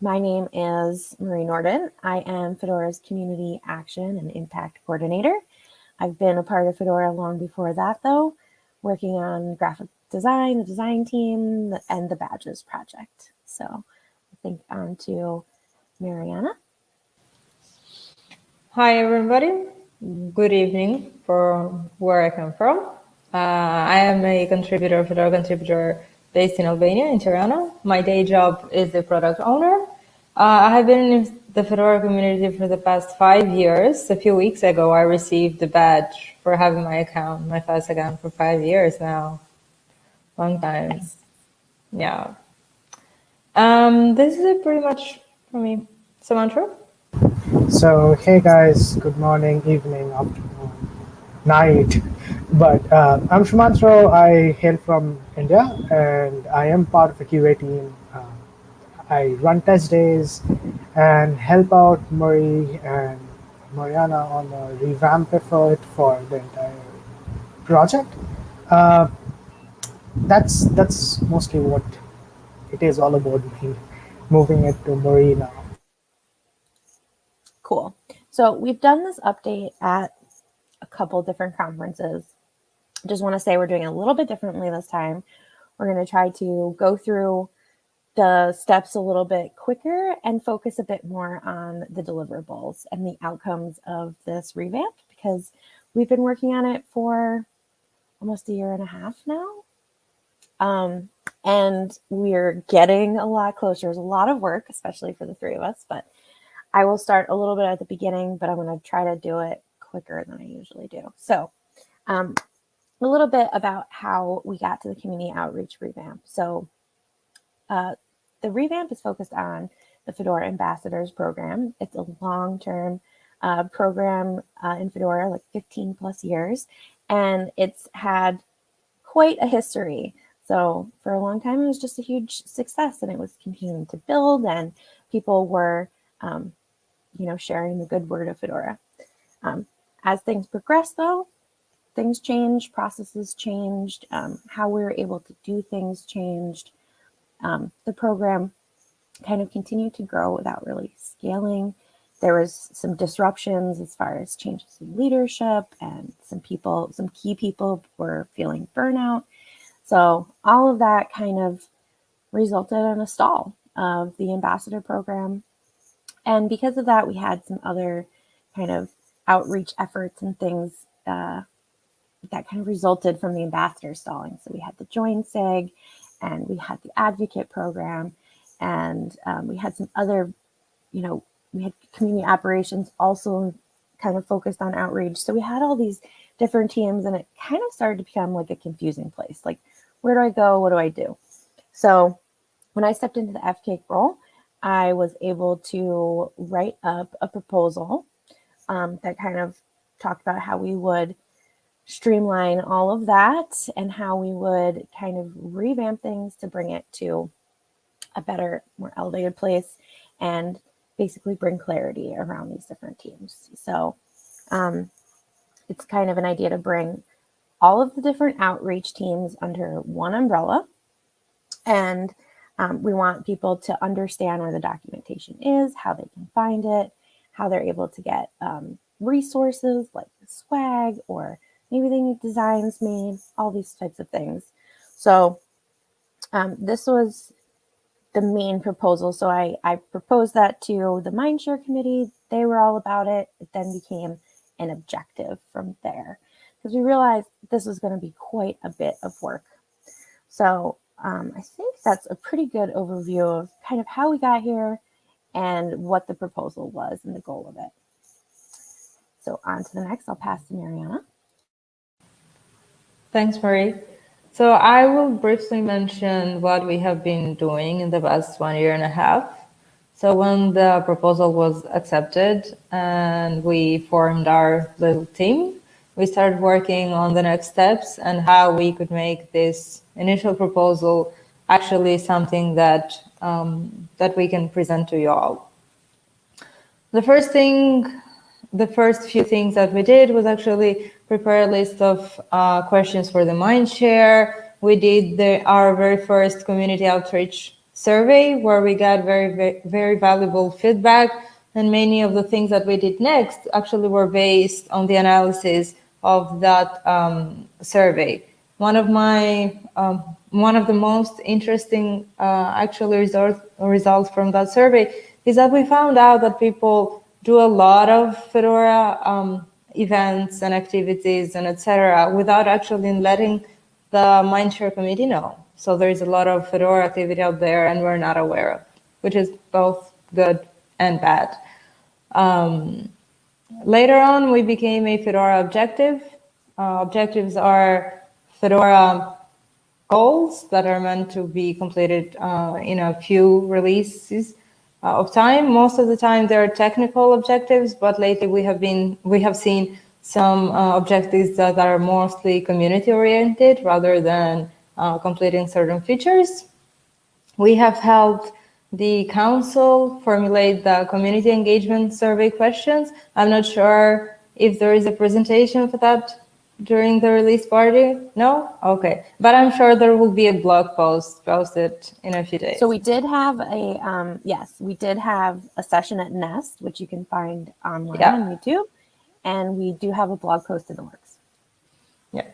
My name is Marie Nordin. I am Fedora's Community Action and Impact Coordinator. I've been a part of Fedora long before that, though, working on graphic design, the design team, and the badges project. So I think on to Mariana. Hi, everybody. Good evening from where I come from. Uh, I am a contributor, Fedora contributor based in Albania, in Tirana. My day job is the product owner. Uh, I have been in the Fedora community for the past five years. A few weeks ago, I received the badge for having my account, my first account for five years now. Long time. Nice. Yeah. Um, this is it pretty much for me. Sumantro? So, hey guys, good morning, evening, afternoon, night. But uh, I'm Sumantro. I hail from India and I am part of the QA team. Uh, I run test days and help out Marie and Mariana on the revamp effort for the entire project. Uh, that's that's mostly what it is all about me moving it to Marie now. Cool. So we've done this update at a couple different conferences. Just want to say we're doing a little bit differently this time. We're going to try to go through the steps a little bit quicker and focus a bit more on the deliverables and the outcomes of this revamp because we've been working on it for almost a year and a half now. Um, and we're getting a lot closer. There's a lot of work, especially for the three of us, but I will start a little bit at the beginning, but I'm going to try to do it quicker than I usually do. So um, a little bit about how we got to the community outreach revamp. So uh, the revamp is focused on the Fedora Ambassadors Program. It's a long-term uh, program uh, in Fedora, like 15 plus years, and it's had quite a history. So for a long time, it was just a huge success and it was continuing to build and people were, um, you know, sharing the good word of Fedora. Um, as things progressed though, things changed, processes changed, um, how we were able to do things changed. Um, the program kind of continued to grow without really scaling. There was some disruptions as far as changes in leadership and some people, some key people were feeling burnout. So all of that kind of resulted in a stall of the ambassador program. And because of that, we had some other kind of outreach efforts and things uh, that kind of resulted from the ambassador stalling. So we had the Join SIG and we had the advocate program and um, we had some other, you know, we had community operations also kind of focused on outreach. So we had all these different teams and it kind of started to become like a confusing place. Like, where do I go? What do I do? So when I stepped into the FCAIC role, I was able to write up a proposal um, that kind of talked about how we would streamline all of that and how we would kind of revamp things to bring it to a better, more elevated place and basically bring clarity around these different teams. So um, it's kind of an idea to bring all of the different outreach teams under one umbrella. And um, we want people to understand where the documentation is, how they can find it, how they're able to get um, resources like swag or maybe they need designs made, all these types of things. So um, this was the main proposal. So I, I proposed that to the Mindshare committee. They were all about it. It then became an objective from there because we realized this was going to be quite a bit of work. So um, I think that's a pretty good overview of kind of how we got here and what the proposal was and the goal of it. So on to the next, I'll pass to Mariana. Thanks, Marie. So I will briefly mention what we have been doing in the past one year and a half. So when the proposal was accepted and we formed our little team, we started working on the next steps and how we could make this initial proposal actually something that um, that we can present to you all. The first thing, the first few things that we did was actually prepare a list of uh, questions for the Mindshare. We did the, our very first community outreach survey where we got very, very, very valuable feedback. And many of the things that we did next actually were based on the analysis of that um, survey. One of my um, one of the most interesting uh, actually result, results from that survey is that we found out that people do a lot of Fedora um, events and activities and etc. without actually letting the Mindshare committee know. So there is a lot of Fedora activity out there and we're not aware of, which is both good and bad. Um, later on, we became a Fedora objective. Uh, objectives are Fedora goals that are meant to be completed uh, in a few releases of time. Most of the time, there are technical objectives, but lately we have been we have seen some uh, objectives that are mostly community oriented rather than uh, completing certain features. We have helped the council formulate the community engagement survey questions. I'm not sure if there is a presentation for that during the release party? No? Okay. But I'm sure there will be a blog post posted in a few days. So we did have a, um, yes, we did have a session at Nest, which you can find online Yeah. on YouTube. And we do have a blog post in the works. Yeah.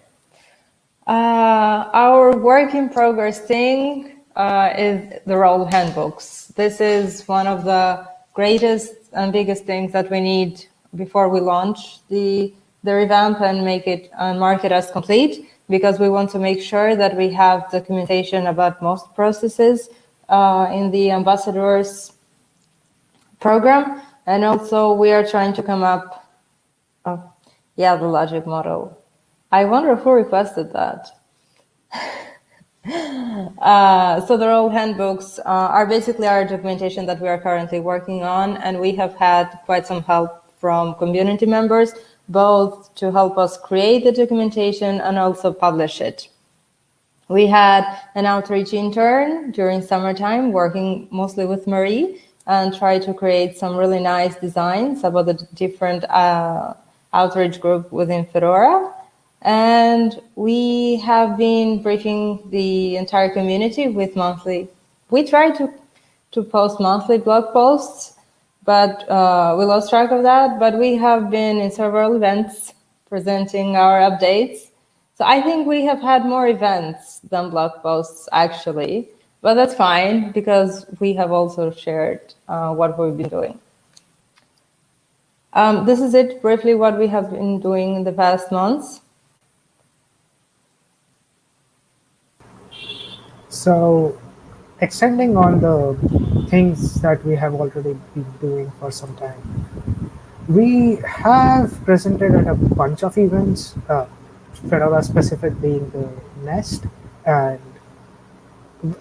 Uh, our work in progress thing uh, is the role handbooks. This is one of the greatest and biggest things that we need before we launch the the revamp and make it and mark it as complete because we want to make sure that we have documentation about most processes uh, in the ambassadors program. And also we are trying to come up, oh, yeah, the logic model. I wonder who requested that. Uh, so the role handbooks uh, are basically our documentation that we are currently working on, and we have had quite some help from community members both to help us create the documentation and also publish it. We had an outreach intern during summertime working mostly with Marie and try to create some really nice designs about the different uh, outreach group within Fedora. And we have been briefing the entire community with monthly, we try to, to post monthly blog posts but uh, we lost track of that. But we have been in several events presenting our updates. So I think we have had more events than blog posts actually, but that's fine because we have also shared uh, what we've been doing. Um, this is it briefly what we have been doing in the past months. So extending on the things that we have already been doing for some time, we have presented at a bunch of events, uh, Fedora specific being the Nest and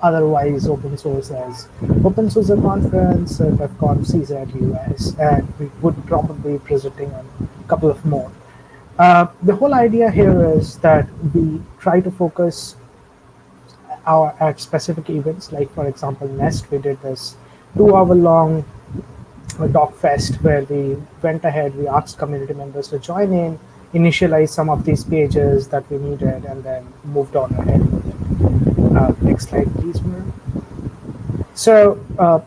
otherwise open source as Open Source Conference, uh, DevConf CZ US, and we would probably be presenting on a couple of more. Uh, the whole idea here is that we try to focus our at specific events like for example nest we did this two hour long doc fest where we went ahead we asked community members to join in initialize some of these pages that we needed and then moved on ahead uh, next slide please Miriam. so uh,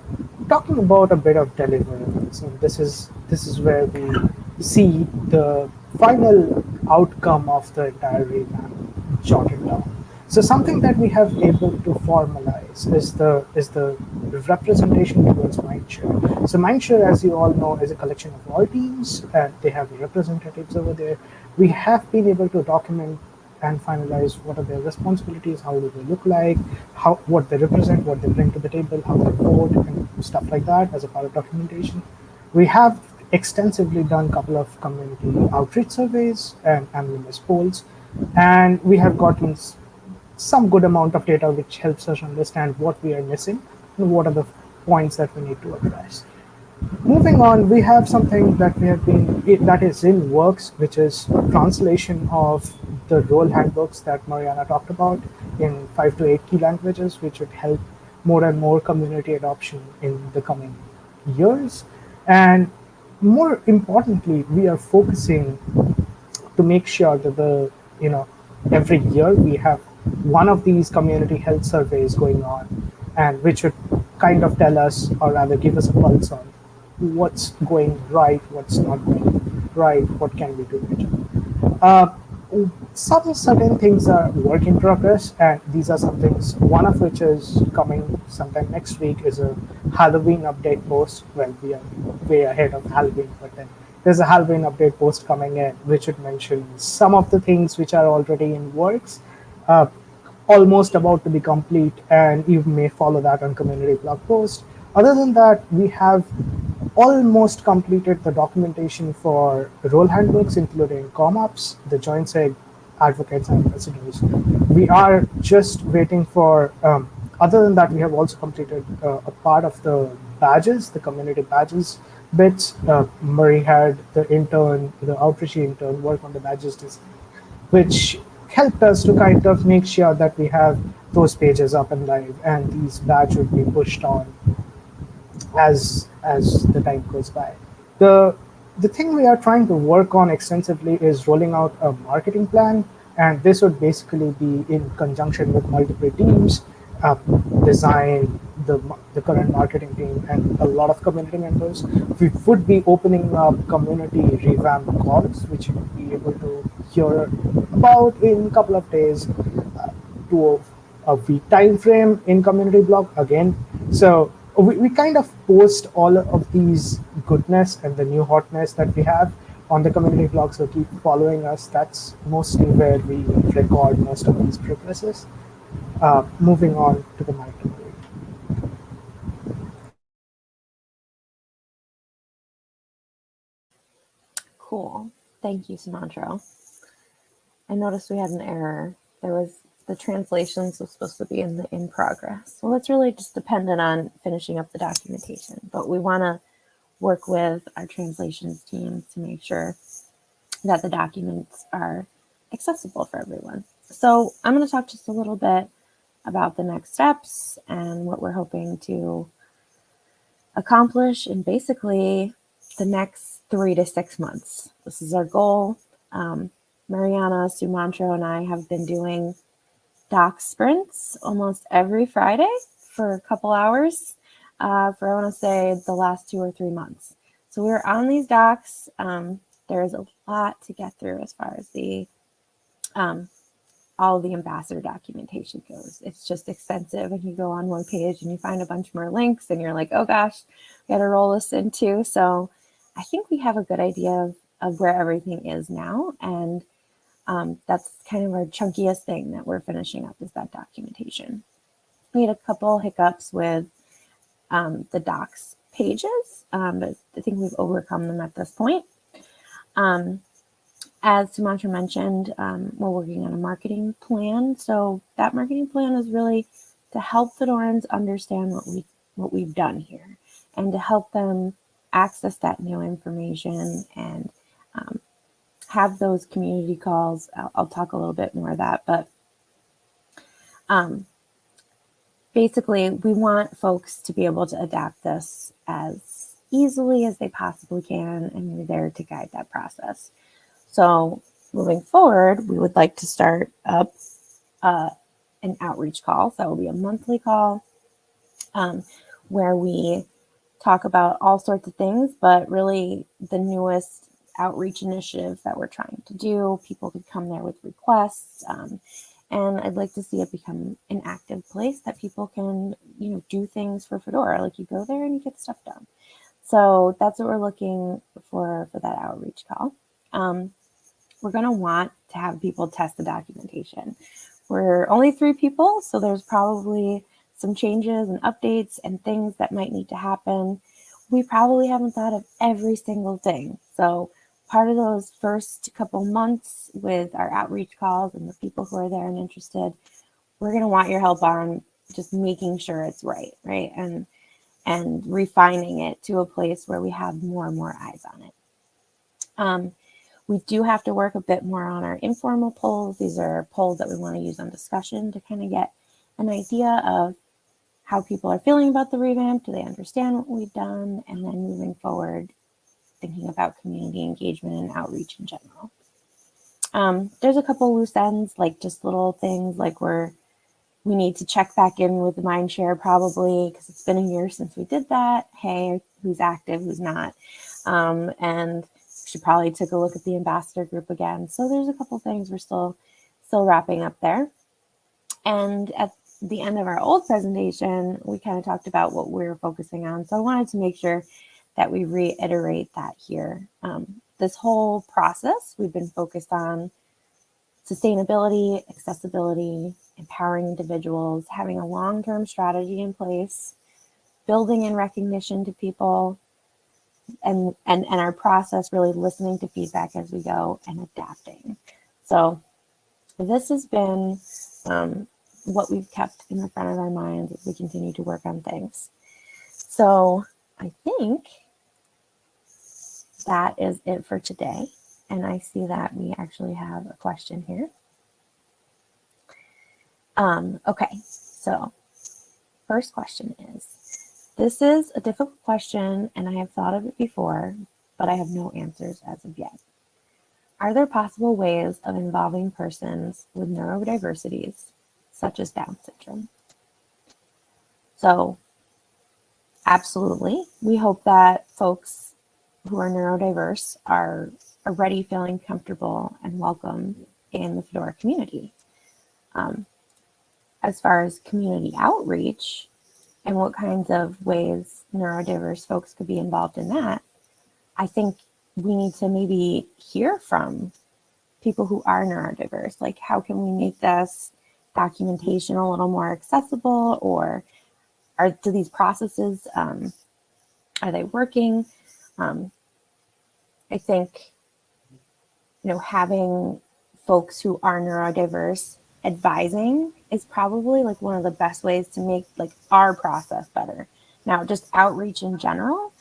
talking about a bit of deliverables and this is this is where we see the final outcome of the entire revamp jotted down so something that we have able to formalize is the is the representation towards Mindshare. So Mindshare, as you all know, is a collection of all teams, and they have representatives over there. We have been able to document and finalize what are their responsibilities, how do they look like, how what they represent, what they bring to the table, how they vote, and stuff like that as a part of documentation. We have extensively done a couple of community outreach surveys and anonymous polls, and we have gotten some good amount of data which helps us understand what we are missing and what are the points that we need to address. Moving on, we have something that we have been that is in works, which is translation of the role handbooks that Mariana talked about in five to eight key languages, which would help more and more community adoption in the coming years. And more importantly, we are focusing to make sure that the you know every year we have one of these community health surveys going on and which would kind of tell us, or rather give us a pulse on what's going right, what's not going right, what can we do better. Uh, some certain things are work in progress, and these are some things. One of which is coming sometime next week is a Halloween update post. Well, we are way ahead of Halloween, but then there's a Halloween update post coming in, which would mention some of the things which are already in works, uh, almost about to be complete, and you may follow that on community blog post. Other than that, we have almost completed the documentation for role handbooks, including ComOps, the Join SIG advocates and ambassadors. We are just waiting for, um, other than that, we have also completed uh, a part of the badges, the community badges bits. Uh, Marie had the intern, the outreach intern work on the badges which helped us to kind of make sure that we have those pages up and live and these badges would be pushed on as as the time goes by. The the thing we are trying to work on extensively is rolling out a marketing plan, and this would basically be in conjunction with multiple teams, uh, design, the, the current marketing team, and a lot of community members. We would be opening up community revamp calls, which you will be able to hear about in a couple of days uh, to a, a week time frame in community blog again. So we, we kind of post all of these goodness and the new hotness that we have on the community blog. So keep following us. That's mostly where we record most of these progresses. Uh, moving on to the micro. Cool. Thank you, Sumantro. I noticed we had an error. There was the translations was supposed to be in the in progress. Well, it's really just dependent on finishing up the documentation, but we want to work with our translations team to make sure that the documents are accessible for everyone. So I'm going to talk just a little bit about the next steps and what we're hoping to accomplish in basically the next three to six months. This is our goal. Um, Mariana, Sumantro, and I have been doing doc sprints almost every Friday for a couple hours uh, for, I want to say, the last two or three months. So we are on these docs. Um, there's a lot to get through as far as the um, all the ambassador documentation goes. It's just extensive and you go on one page and you find a bunch more links and you're like, oh gosh, we got to roll this in too. So I think we have a good idea of, of where everything is now. And um, that's kind of our chunkiest thing that we're finishing up is that documentation. We had a couple hiccups with um, the docs pages, um, but I think we've overcome them at this point. Um, as Sumantro mentioned, um, we're working on a marketing plan. So that marketing plan is really to help Fedorans understand what we what we've done here and to help them access that new information and um, have those community calls. I'll, I'll, talk a little bit more of that, but um, basically we want folks to be able to adapt this as easily as they possibly can, and we're there to guide that process. So moving forward, we would like to start up uh, an outreach call. So that will be a monthly call um, where we talk about all sorts of things, but really the newest outreach initiative that we're trying to do. People could come there with requests. Um, and I'd like to see it become an active place that people can, you know, do things for Fedora. Like you go there and you get stuff done. So that's what we're looking for for that outreach call. Um, we're going to want to have people test the documentation. We're only three people, so there's probably some changes and updates and things that might need to happen. We probably haven't thought of every single thing. So part of those first couple months with our outreach calls and the people who are there and interested, we're going to want your help on just making sure it's right, right? And and refining it to a place where we have more and more eyes on it. Um, we do have to work a bit more on our informal polls. These are polls that we want to use on discussion to kind of get an idea of how people are feeling about the revamp. Do they understand what we've done? And then moving forward, thinking about community engagement and outreach in general. Um, there's a couple loose ends, like just little things like we're we need to check back in with the Mindshare probably because it's been a year since we did that. Hey, who's active, who's not? Um, and should probably take a look at the ambassador group again. So there's a couple things we're still still wrapping up there. And at the end of our old presentation, we kind of talked about what we are focusing on. So I wanted to make sure that we reiterate that here. Um, this whole process, we've been focused on sustainability, accessibility, empowering individuals, having a long-term strategy in place, building in recognition to people, and, and, and our process really listening to feedback as we go and adapting. So this has been um, what we've kept in the front of our minds as we continue to work on things. So I think that is it for today. And I see that we actually have a question here. Um, okay, so first question is, this is a difficult question and I have thought of it before, but I have no answers as of yet. Are there possible ways of involving persons with neurodiversities, such as Down syndrome? So absolutely, we hope that folks who are neurodiverse are already feeling comfortable and welcome in the Fedora community. Um, as far as community outreach and what kinds of ways neurodiverse folks could be involved in that, I think we need to maybe hear from people who are neurodiverse. Like, how can we make this documentation a little more accessible or are do these processes, um, are they working? Um, I think, you know, having folks who are neurodiverse advising is probably like one of the best ways to make like our process better. Now, just outreach in general,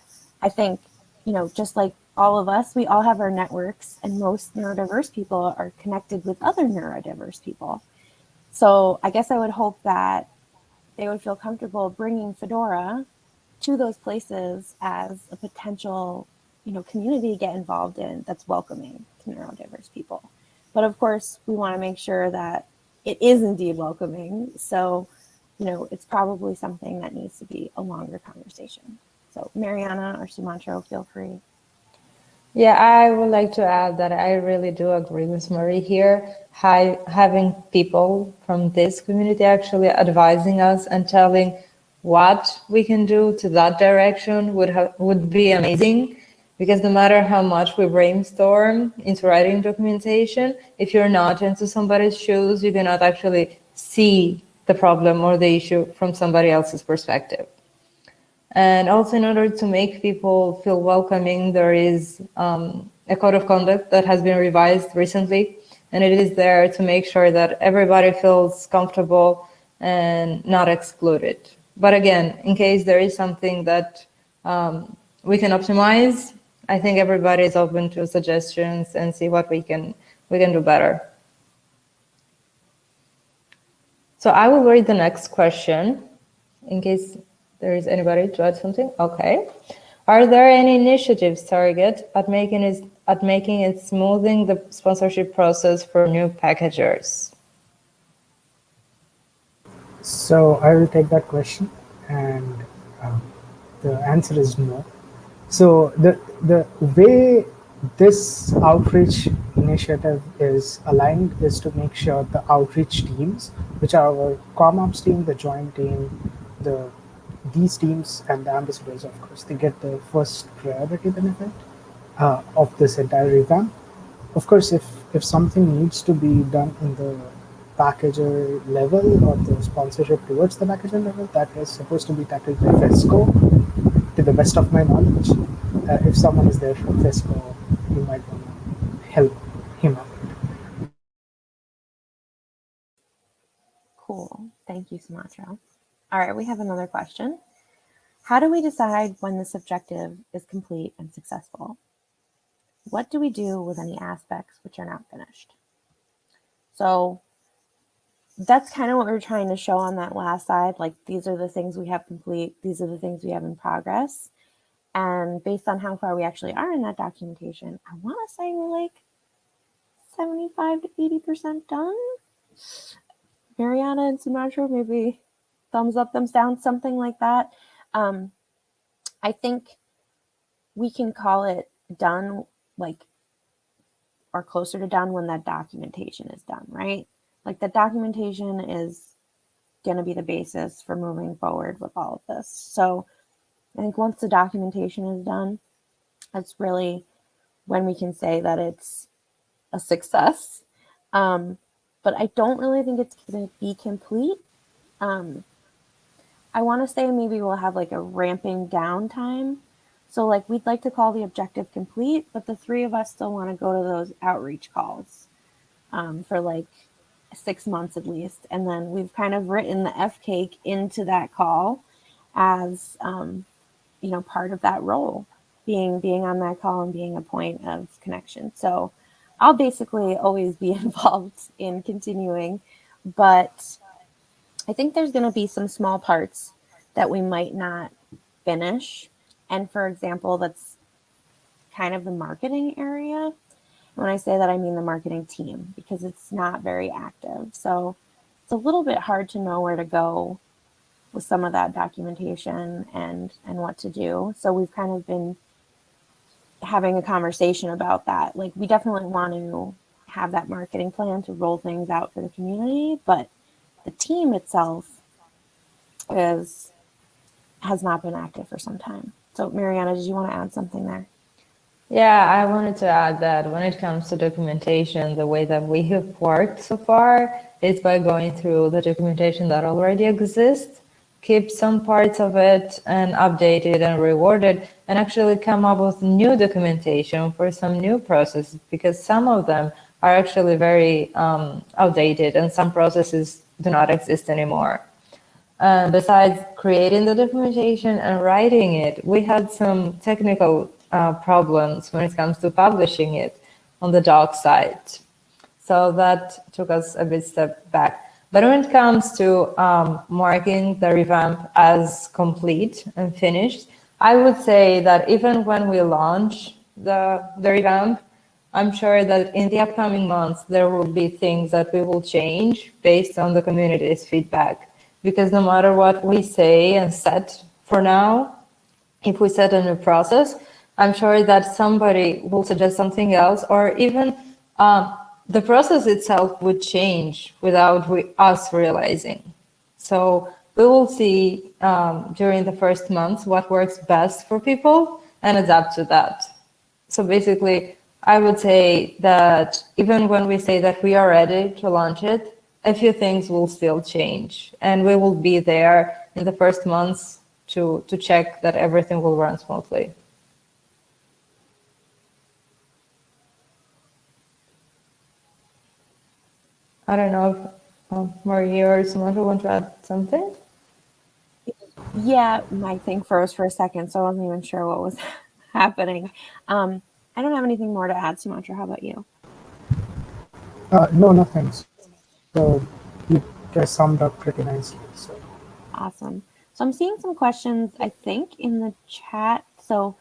I think, you know, just like all of us, we all have our networks and most neurodiverse people are connected with other neurodiverse people. So I guess I would hope that they would feel comfortable bringing Fedora to those places as a potential, you know, community to get involved in that's welcoming to neurodiverse people. But of course, we want to make sure that it is indeed welcoming. So, you know, it's probably something that needs to be a longer conversation. So Mariana or Sumantro, feel free. Yeah, I would like to add that I really do agree with Marie here. Hi, having people from this community actually advising us and telling what we can do to that direction would have would be amazing because no matter how much we brainstorm into writing documentation, if you're not into somebody's shoes, you cannot actually see the problem or the issue from somebody else's perspective. And also in order to make people feel welcoming, there is um, a code of conduct that has been revised recently, and it is there to make sure that everybody feels comfortable and not excluded. But again, in case there is something that um, we can optimize, I think everybody is open to suggestions and see what we can we can do better. So I will read the next question in case there is anybody to add something? Okay. Are there any initiatives target at making it at making it smoothing the sponsorship process for new packagers? So I will take that question, and um, the answer is no. So the the way this outreach initiative is aligned is to make sure the outreach teams, which are our ComOps team, the Join team, the these teams and the ambassadors, of course, they get the first priority benefit uh, of this entire revamp. Of course, if if something needs to be done in the packager level or the sponsorship towards the packager level, that is supposed to be tackled by FESCO, to the best of my knowledge. Uh, if someone is there from FESCO, you might want to help him out. Cool. Thank you, Sumantro. All right, we have another question. How do we decide when this objective is complete and successful? What do we do with any aspects which are not finished? So that's kind of what we are trying to show on that last side. Like these are the things we have complete. These are the things we have in progress. And based on how far we actually are in that documentation, I want to say we're like 75 to 80% done. Mariana and Sumantro, maybe thumbs up, thumbs down, something like that. Um, I think we can call it done, like, or closer to done when that documentation is done, right? Like the documentation is going to be the basis for moving forward with all of this. So I think once the documentation is done, that's really when we can say that it's a success. Um, but I don't really think it's going to be complete. Um, I want to say maybe we'll have like a ramping down time. So like we'd like to call the objective complete, but the three of us still want to go to those outreach calls um, for like six months at least. And then we've kind of written the FCAIC into that call as, um, you know, part of that role being, being on that call and being a point of connection. So I'll basically always be involved in continuing, but I think there's going to be some small parts that we might not finish. And for example, that's kind of the marketing area. When I say that, I mean the marketing team because it's not very active. So it's a little bit hard to know where to go with some of that documentation and and what to do. So we've kind of been having a conversation about that. Like we definitely want to have that marketing plan to roll things out for the community, but the team itself is has not been active for some time. So Mariana, did you want to add something there? Yeah, I wanted to add that when it comes to documentation, the way that we have worked so far is by going through the documentation that already exists, keep some parts of it and update it and reward it, and actually come up with new documentation for some new processes because some of them are actually very um, outdated and some processes do not exist anymore. Uh, besides creating the documentation and writing it, we had some technical uh, problems when it comes to publishing it on the doc site. So that took us a bit step back. But when it comes to um, marking the revamp as complete and finished, I would say that even when we launch the, the revamp, I'm sure that in the upcoming months, there will be things that we will change based on the community's feedback. Because no matter what we say and set for now, if we set a new process, I'm sure that somebody will suggest something else or even um, the process itself would change without we, us realizing. So we will see um, during the first months what works best for people and adapt to that. So basically, I would say that even when we say that we are ready to launch it, a few things will still change and we will be there in the first months to, to check that everything will run smoothly. I don't know if um, Maria or who want to add something. Yeah, my thing froze for a second, so I wasn't even sure what was happening. Um, I don't have anything more to add, Sumantro. How about you? Uh, no, nothing. So you guys summed up pretty nicely. So awesome. So I'm seeing some questions, I think, in the chat. So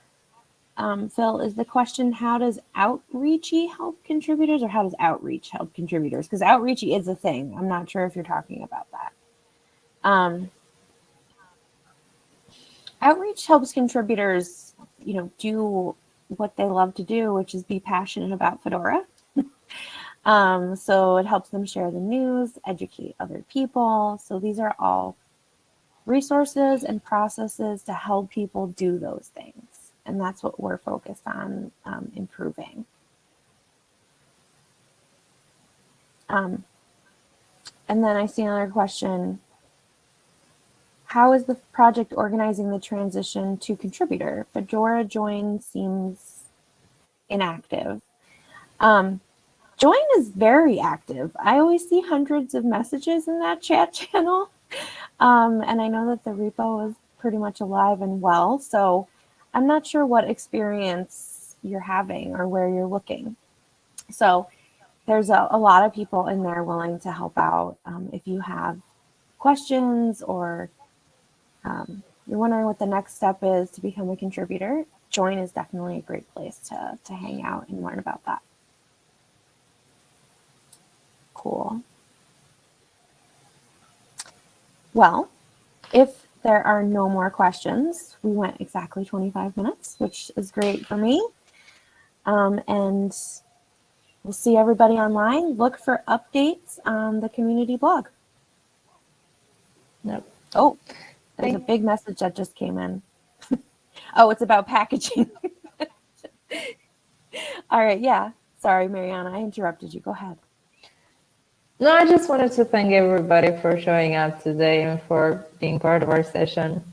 um, Phil, is the question how does outreachy help contributors or how does outreach help contributors? Because outreachy is a thing. I'm not sure if you're talking about that. Um, outreach helps contributors, you know, do what they love to do, which is be passionate about Fedora. um, so it helps them share the news, educate other people. So these are all resources and processes to help people do those things. And that's what we're focused on um, improving. Um, and then I see another question. How is the project organizing the transition to contributor? Fedora join seems inactive. Um, join is very active. I always see hundreds of messages in that chat channel. Um, and I know that the repo is pretty much alive and well. So I'm not sure what experience you're having or where you're looking. So there's a, a lot of people in there willing to help out. Um, if you have questions or um, you're wondering what the next step is to become a contributor, join is definitely a great place to, to hang out and learn about that. Cool. Well, if there are no more questions, we went exactly 25 minutes, which is great for me. Um, and we'll see everybody online. Look for updates on the community blog. Yep. Oh, there's a big message that just came in. oh, it's about packaging. All right. Yeah. Sorry, Mariana. I interrupted you. Go ahead. No, I just wanted to thank everybody for showing up today and for being part of our session.